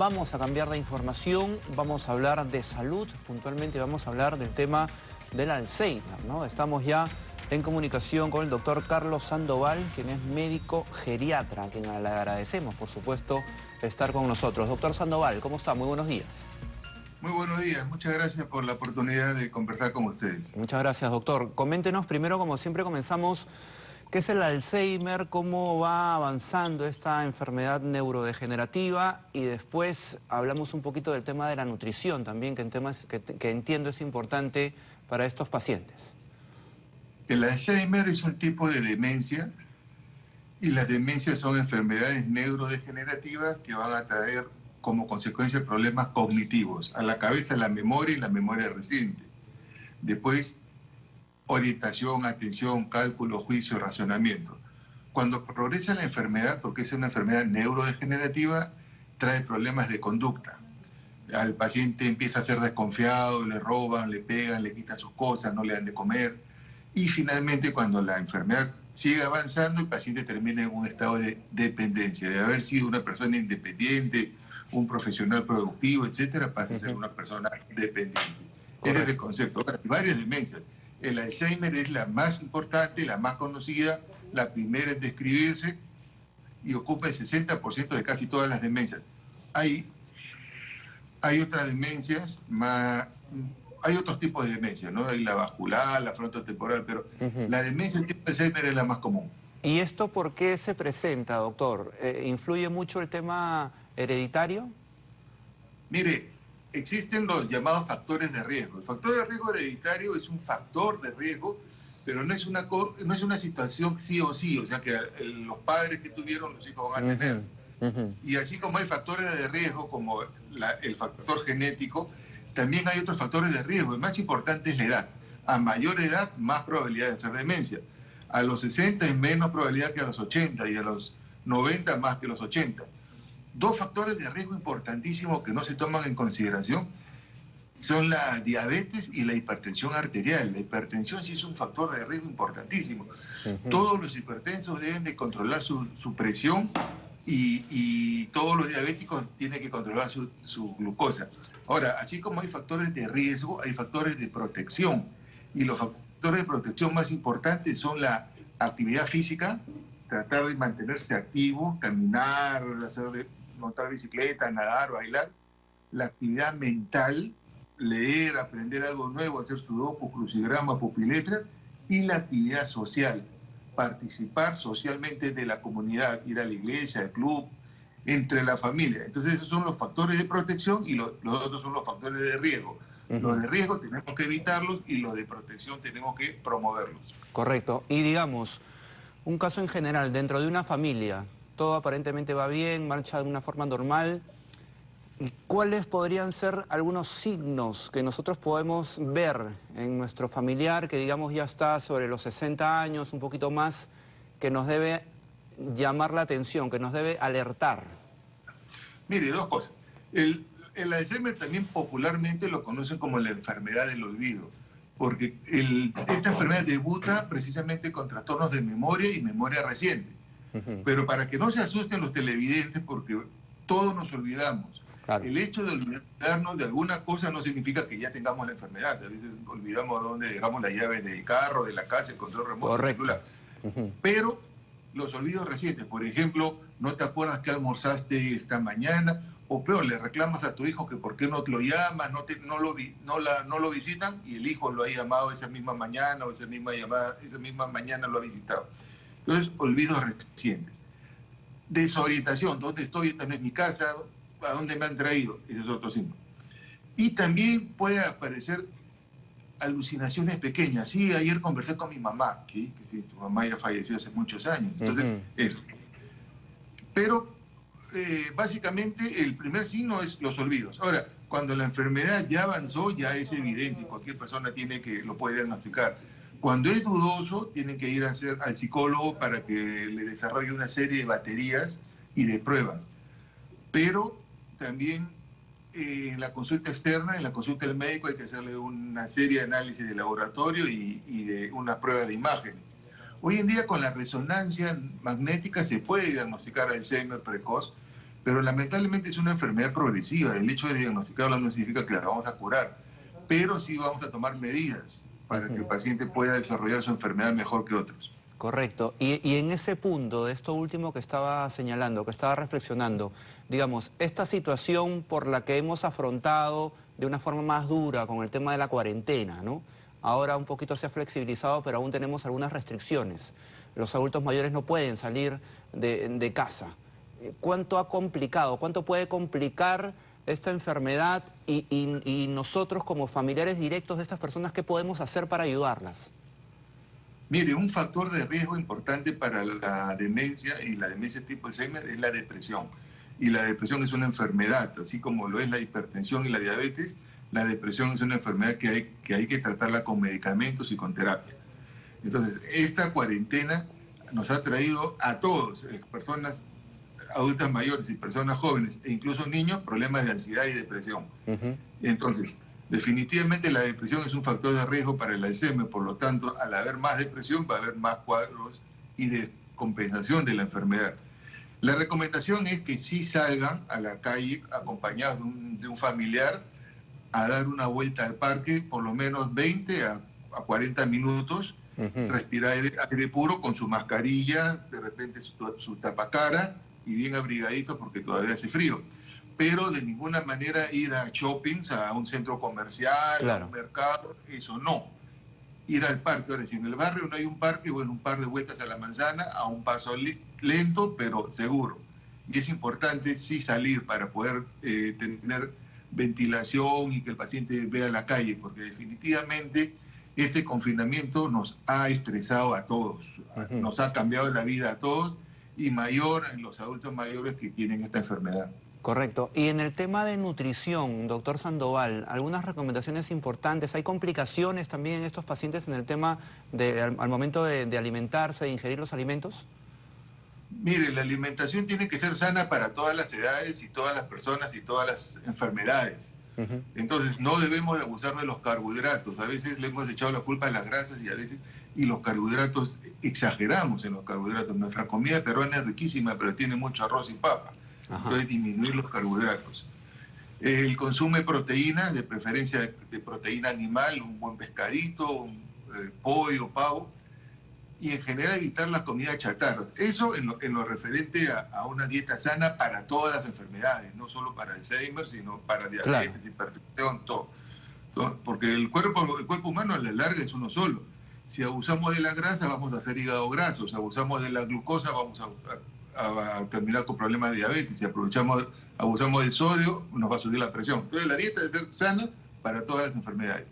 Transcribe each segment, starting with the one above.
Vamos a cambiar de información, vamos a hablar de salud, puntualmente vamos a hablar del tema del Alzheimer, ¿no? Estamos ya en comunicación con el doctor Carlos Sandoval, quien es médico geriatra, a quien le agradecemos, por supuesto, estar con nosotros. Doctor Sandoval, ¿cómo está? Muy buenos días. Muy buenos días, muchas gracias por la oportunidad de conversar con ustedes. Muchas gracias, doctor. Coméntenos primero, como siempre comenzamos, qué es el Alzheimer, cómo va avanzando esta enfermedad neurodegenerativa y después hablamos un poquito del tema de la nutrición también, que, en temas, que entiendo es importante para estos pacientes. El Alzheimer es un tipo de demencia y las demencias son enfermedades neurodegenerativas que van a traer como consecuencia problemas cognitivos, a la cabeza la memoria y la memoria reciente. Después, orientación, atención, cálculo, juicio, razonamiento. Cuando progresa la enfermedad, porque es una enfermedad neurodegenerativa, trae problemas de conducta. Al paciente empieza a ser desconfiado, le roban, le pegan, le quitan sus cosas, no le dan de comer. Y finalmente, cuando la enfermedad sigue avanzando, el paciente termina en un estado de dependencia, de haber sido una persona independiente, un profesional productivo, etcétera, pasa a ser una persona dependiente. Ese es el concepto. Hay varias demencias. El Alzheimer es la más importante, la más conocida, la primera en describirse y ocupa el 60% de casi todas las demencias. Hay, hay otras demencias más... Hay otros tipos de demencia, ¿no? Hay la vascular, la frontotemporal, pero la demencia tipo Alzheimer es la más común. ¿Y esto por qué se presenta, doctor? Eh, ¿Influye mucho el tema hereditario? Mire, existen los llamados factores de riesgo. El factor de riesgo hereditario es un factor de riesgo, pero no es una, no es una situación sí o sí, o sea que los padres que tuvieron los hijos van a tener. Y así como hay factores de riesgo, como el factor genético, también hay otros factores de riesgo. El más importante es la edad. A mayor edad, más probabilidad de hacer demencia. A los 60 es menos probabilidad que a los 80 y a los 90 más que los 80. Dos factores de riesgo importantísimos que no se toman en consideración son la diabetes y la hipertensión arterial. La hipertensión sí es un factor de riesgo importantísimo. Todos los hipertensos deben de controlar su, presión y, todos los diabéticos tienen que controlar su, su glucosa. Ahora, así como hay factores de riesgo, hay factores de protección. Y los factores de protección más importantes son la actividad física, tratar de mantenerse activo, caminar, hacer montar bicicleta, nadar, bailar, la actividad mental, leer, aprender algo nuevo, hacer sudoku, crucigrama, pupiletra, y la actividad social, participar socialmente de la comunidad, ir a la iglesia, al club, entre la familia. Entonces esos son los factores de protección y los, otros son los factores de riesgo. Los de riesgo tenemos que evitarlos y los de protección tenemos que promoverlos. Correcto. Y digamos, un caso en general, dentro de una familia, todo aparentemente va bien, marcha de una forma normal. ¿Cuáles podrían ser algunos signos que nosotros podemos ver en nuestro familiar que digamos ya está sobre los 60 años, un poquito más, que nos debe llamar la atención, que nos debe alertar? Mire, dos cosas. El, el Alzheimer también popularmente lo conocen como la enfermedad del olvido, porque esta enfermedad debuta precisamente con trastornos de memoria y memoria reciente. Pero para que no se asusten los televidentes, porque todos nos olvidamos. El hecho de olvidarnos de alguna cosa no significa que ya tengamos la enfermedad. A veces olvidamos dónde dejamos las llaves del carro, de la casa, el control remoto, Correcto. Pero los olvidos recientes, por ejemplo, no te acuerdas que almorzaste esta mañana, o peor, le reclamas a tu hijo que por qué no te lo llamas, no, te, no, lo, no, la, no lo visitan, y el hijo lo ha llamado esa misma mañana, o esa misma, llamada, esa misma mañana lo ha visitado. Entonces, olvidos recientes. Desorientación, ¿dónde estoy? Esta no es mi casa, ¿a dónde me han traído? Ese es otro signo. Y también puede aparecer alucinaciones pequeñas. Sí, ayer conversé con mi mamá, que, sí, tu mamá ya falleció hace muchos años. Entonces, Pero eh, básicamente el primer signo es los olvidos. Ahora, cuando la enfermedad ya avanzó, ya es evidente, cualquier persona tiene que lo puede diagnosticar cuando es dudoso, tienen que ir a hacer al psicólogo para que le desarrolle una serie de baterías y de pruebas. Pero también eh, en la consulta externa, en la consulta del médico, hay que hacerle una serie de análisis de laboratorio y, de una prueba de imagen. Hoy en día con la resonancia magnética se puede diagnosticar Alzheimer precoz, Pero lamentablemente es una enfermedad progresiva. El hecho de diagnosticarla no significa que la vamos a curar, pero sí vamos a tomar medidas para que el paciente pueda desarrollar su enfermedad mejor que otros. Correcto. Y, y, en ese punto, de esto último que estaba señalando, que estaba reflexionando, digamos, esta situación por la que hemos afrontado de una forma más dura con el tema de la cuarentena, ¿no? Ahora un poquito se ha flexibilizado, pero aún tenemos algunas restricciones. Los adultos mayores no pueden salir de, casa. ¿Cuánto ha complicado, cuánto puede complicar esta enfermedad y, nosotros como familiares directos de estas personas, qué podemos hacer para ayudarlas? Mire, un factor de riesgo importante para la demencia y la demencia tipo Alzheimer es la depresión. Y la depresión es una enfermedad, así como lo es la hipertensión y la diabetes, la depresión es una enfermedad que hay, que tratarla con medicamentos y con terapia. Entonces, esta cuarentena nos ha traído a todos, eh, personas adultas mayores y personas jóvenes, e incluso niños, problemas de ansiedad y depresión. Entonces, definitivamente la depresión es un factor de riesgo para el Alzheimer, por lo tanto, al haber más depresión va a haber más cuadros y de compensación de la enfermedad. La recomendación es que sí salgan a la calle acompañados de un familiar a dar una vuelta al parque por lo menos 20 a, 40 minutos, respirar aire, puro con su mascarilla, de repente su, su tapacara y bien abrigadito porque todavía hace frío. Pero de ninguna manera ir a shoppings, a un centro comercial, a un mercado, eso no. Ir al parque, ahora si en el barrio no hay un parque, bueno, un par de vueltas a la manzana, a un paso lento, pero seguro. Y es importante sí salir para poder eh, tener ventilación y que el paciente vea la calle, porque definitivamente este confinamiento nos ha estresado a todos, nos ha cambiado la vida a todos y mayor en los adultos mayores que tienen esta enfermedad. Correcto. Y en el tema de nutrición, doctor Sandoval, algunas recomendaciones importantes. ¿Hay complicaciones también en estos pacientes en el tema de, al, momento de, de alimentarse, de ingerir los alimentos? Mire, la alimentación tiene que ser sana para todas las edades y todas las personas y todas las enfermedades. Entonces no debemos de abusar de los carbohidratos. A veces le hemos echado la culpa a las grasas y a veces y los carbohidratos exageramos en los carbohidratos. Nuestra comida peruana es riquísima, pero tiene mucho arroz y papa. Entonces disminuir los carbohidratos. El consumo de proteínas, de preferencia de, proteína animal, un buen pescadito, un eh, pollo, pavo, y en general evitar la comida chatarra. Eso en lo, en lo referente a, una dieta sana para todas las enfermedades, no solo para Alzheimer, sino para diabetes, hipertensión, todo. Porque el cuerpo, el cuerpo humano a la larga es uno solo. Si abusamos de la grasa, vamos a hacer hígado graso. Si abusamos de la glucosa, vamos a, a terminar con problemas de diabetes. Si aprovechamos, abusamos del sodio, nos va a subir la presión. Entonces la dieta debe ser sana para todas las enfermedades.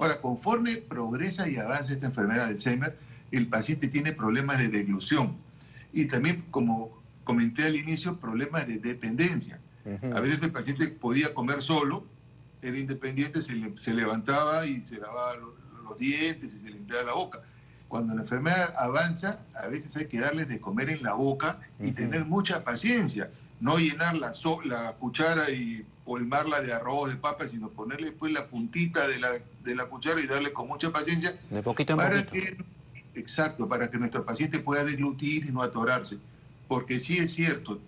Ahora, conforme progresa y avanza esta enfermedad de Alzheimer, el paciente tiene problemas de deglución y también, como comenté al inicio, problemas de dependencia. A veces el paciente podía comer solo, era independiente, se, levantaba y se lavaba los, dientes y se limpiaba la boca. Cuando la enfermedad avanza, a veces hay que darles de comer en la boca y tener mucha paciencia. No llenar la, la cuchara y colmarla de arroz, de papa, sino ponerle después la puntita de la, de la cuchara y darle con mucha paciencia. De poquito en para poquito. Exacto, para que nuestro paciente pueda deglutir y no atorarse. Porque sí es cierto,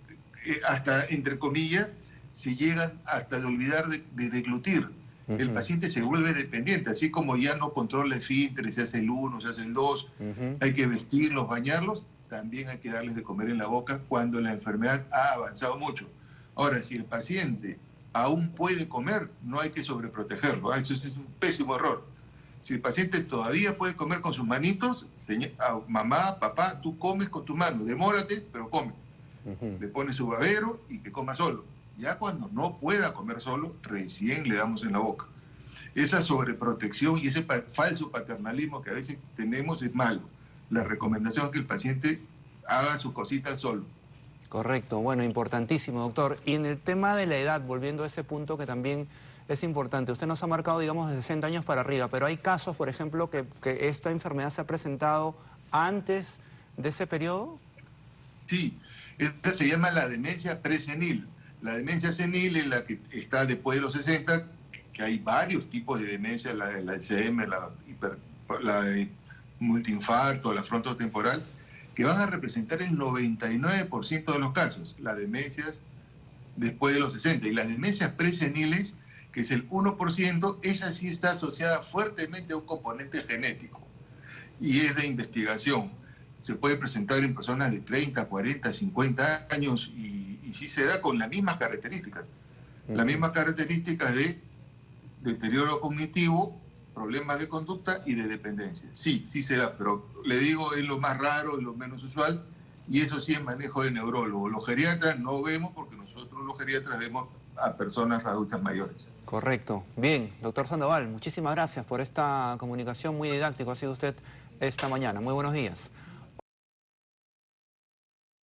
eh, hasta entre comillas, se llegan hasta de olvidar de, deglutir. El paciente se vuelve dependiente, así como ya no controla el filtro, se hace el uno, se hace el dos, hay que vestirlos, bañarlos, también hay que darles de comer en la boca cuando la enfermedad ha avanzado mucho. Ahora, si el paciente aún puede comer, no hay que sobreprotegerlo. ¿ah? Eso es un pésimo error si el paciente todavía puede comer con sus manitos, mamá, papá, tú comes con tu mano, demórate, pero come. Le pone su babero y que coma solo. Ya cuando no pueda comer solo, recién le damos en la boca. Esa sobreprotección y ese falso paternalismo que a veces tenemos es malo. La recomendación es que el paciente haga sus cositas solo. Correcto, bueno, importantísimo, doctor. Y en el tema de la edad, volviendo a ese punto que también es importante. Usted nos ha marcado, digamos, de 60 años para arriba, pero hay casos, por ejemplo, que, esta enfermedad se ha presentado antes de ese periodo. Sí, esta se llama la demencia presenil. La demencia senil es la que está después de los 60, que hay varios tipos de demencia, la del Alzheimer, la, hiper, la de multiinfarto, la frontotemporal, que van a representar el 99% de los casos. Las demencias después de los 60. Y las demencias preseniles, que es el 1%, esa sí está asociada fuertemente a un componente genético y es de investigación. Se puede presentar en personas de 30, 40, 50 años y, y sí se da con las mismas características. Las mismas características de deterioro cognitivo, problemas de conducta y de dependencia. Sí, sí se da, pero le digo, es lo más raro, es lo menos usual, y eso sí es manejo de neurólogo. Los geriatras no vemos porque nosotros los geriatras vemos a personas adultas mayores. Correcto. Bien, doctor Sandoval, muchísimas gracias por esta comunicación muy didáctica ha sido usted esta mañana. Muy buenos días.